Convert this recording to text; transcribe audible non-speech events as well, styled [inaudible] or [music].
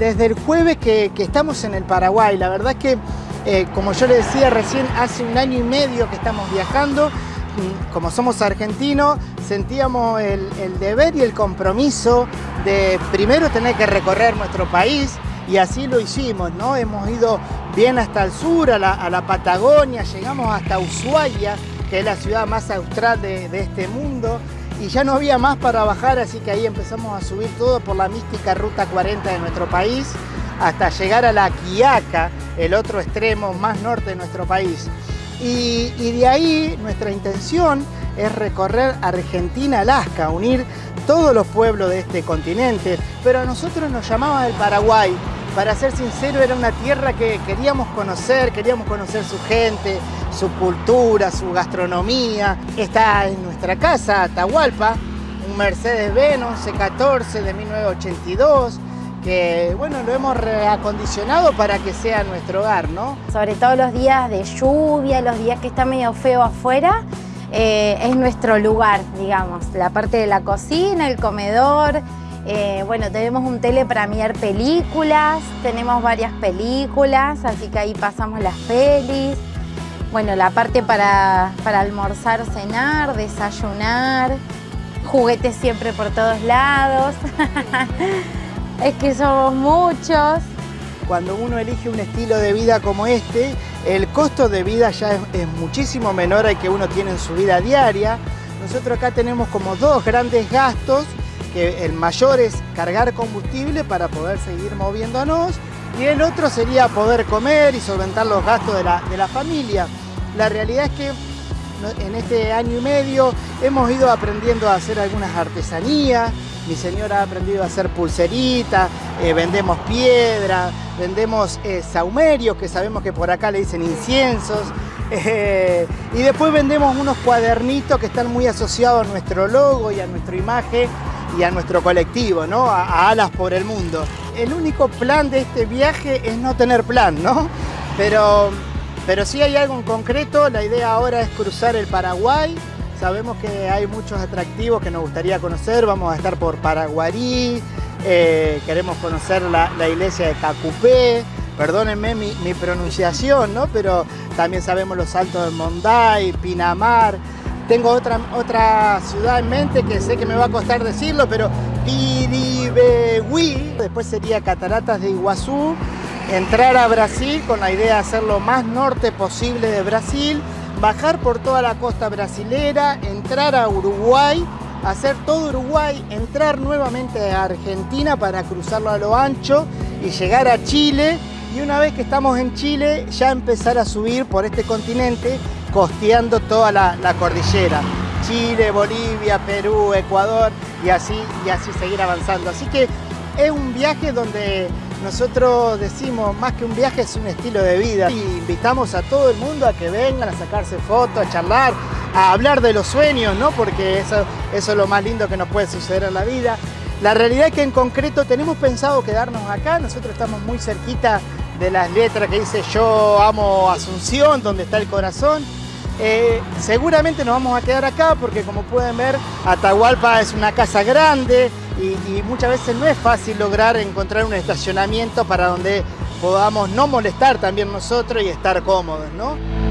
desde el jueves que, estamos en el Paraguay. La verdad es que, eh, como yo le decía recién, hace un año y medio que estamos viajando. Como somos argentinos, sentíamos el, deber y el compromiso de primero tener que recorrer nuestro país y así lo hicimos, ¿no? Hemos ido bien hasta el sur, a la, Patagonia, llegamos hasta Ushuaia, que es la ciudad más austral de, de este mundo, y ya no había más para bajar, así que ahí empezamos a subir todo por la mística Ruta 40 de nuestro país hasta llegar a la Quiaca, el otro extremo más norte de nuestro país. Y, de ahí nuestra intención es recorrer Argentina-Alaska, unir todos los pueblos de este continente, pero a nosotros nos llamaba el Paraguay. Para ser sincero, era una tierra que queríamos conocer, queríamos conocer su gente, su cultura, su gastronomía. Está en nuestra casa, Atahualpa, un Mercedes-Benz C14 de 1982, que bueno, lo hemos reacondicionado para que sea nuestro hogar, ¿no? Sobre todo los días de lluvia, los días que está medio feo afuera, eh, es nuestro lugar, digamos, la parte de la cocina, el comedor, eh, bueno, tenemos un tele para mirar películas, tenemos varias películas, así que ahí pasamos las pelis. Bueno, la parte para, para almorzar, cenar, desayunar, juguetes siempre por todos lados. [laughs] es que somos muchos. Cuando uno elige un estilo de vida como este, el costo de vida ya es, muchísimo menor al que uno tiene en su vida diaria. Nosotros acá tenemos como dos grandes gastos, que el mayor es cargar combustible para poder seguir moviéndonos y el otro sería poder comer y solventar los gastos de la, de la familia. La realidad es que en este año y medio hemos ido aprendiendo a hacer algunas artesanías, mi señora ha aprendido a hacer pulseritas, eh, vendemos piedra, vendemos eh, saumerios, que sabemos que por acá le dicen inciensos, [laughs] eh, y después vendemos unos cuadernitos que están muy asociados a nuestro logo y a nuestra imagen y a nuestro colectivo, ¿no? A, Alas por el Mundo. El único plan de este viaje es no tener plan, ¿no? Pero, pero sí hay algo en concreto, la idea ahora es cruzar el Paraguay, sabemos que hay muchos atractivos que nos gustaría conocer, vamos a estar por Paraguarí, eh, queremos conocer la, iglesia de Cacupé, perdónenme mi, mi, pronunciación, ¿no? pero también sabemos los saltos de Monday, Pinamar, tengo otra, otra ciudad en mente que sé que me va a costar decirlo, pero Piribehuí. Después sería Cataratas de Iguazú. Entrar a Brasil con la idea de hacer lo más norte posible de Brasil. Bajar por toda la costa brasilera. Entrar a Uruguay. Hacer todo Uruguay. Entrar nuevamente a Argentina para cruzarlo a lo ancho. Y llegar a Chile. Y una vez que estamos en Chile, ya empezar a subir por este continente costeando toda la, cordillera. Chile, Bolivia, Perú, Ecuador y así, y así seguir avanzando. Así que es un viaje donde nosotros decimos, más que un viaje es un estilo de vida. Y invitamos a todo el mundo a que vengan a sacarse fotos, a charlar, a hablar de los sueños, ¿no? Porque eso, eso es lo más lindo que nos puede suceder en la vida. La realidad es que en concreto tenemos pensado quedarnos acá, nosotros estamos muy cerquita de las letras que dice yo amo Asunción, donde está el corazón. Eh, seguramente nos vamos a quedar acá porque como pueden ver Atahualpa es una casa grande y, y, muchas veces no es fácil lograr encontrar un estacionamiento para donde podamos no molestar también nosotros y estar cómodos, ¿no?